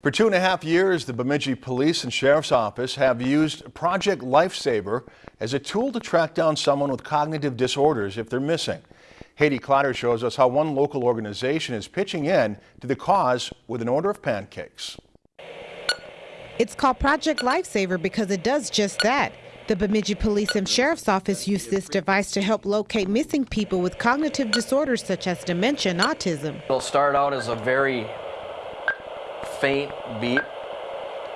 For two and a half years, the Bemidji Police and Sheriff's Office have used Project Lifesaver as a tool to track down someone with cognitive disorders if they're missing. Haiti Clotter shows us how one local organization is pitching in to the cause with an order of pancakes. It's called Project Lifesaver because it does just that. The Bemidji Police and Sheriff's Office used this device to help locate missing people with cognitive disorders such as dementia and autism. It'll start out as a very faint beep,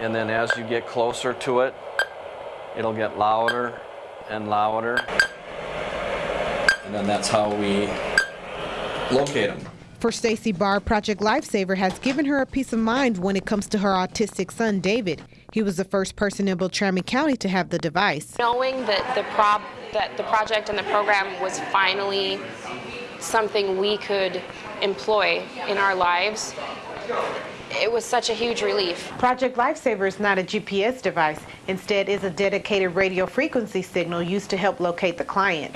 and then as you get closer to it, it'll get louder and louder. And then that's how we locate them. For Stacy Barr, Project Lifesaver has given her a peace of mind when it comes to her autistic son, David. He was the first person in Beltrami County to have the device. Knowing that the, prob that the project and the program was finally something we could employ in our lives, it was such a huge relief. Project Lifesaver is not a GPS device. Instead, is a dedicated radio frequency signal used to help locate the client.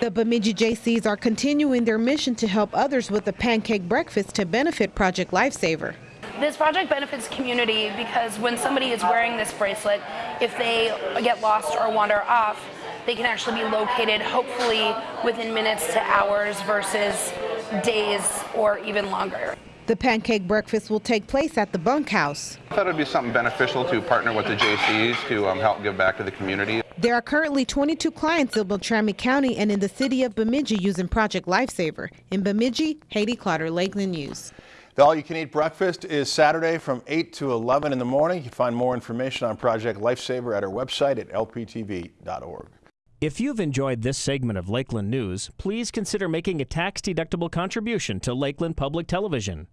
The Bemidji Jaycees are continuing their mission to help others with the pancake breakfast to benefit Project Lifesaver. This project benefits community because when somebody is wearing this bracelet, if they get lost or wander off, they can actually be located hopefully within minutes to hours versus days or even longer. The pancake breakfast will take place at the bunkhouse. I thought it would be something beneficial to partner with the Jaycees to um, help give back to the community. There are currently 22 clients in Beltrami County and in the city of Bemidji using Project Lifesaver. In Bemidji, Haiti Clotter, Lakeland News. The all-you-can-eat breakfast is Saturday from 8 to 11 in the morning. You can find more information on Project Lifesaver at our website at lptv.org. If you've enjoyed this segment of Lakeland News, please consider making a tax-deductible contribution to Lakeland Public Television.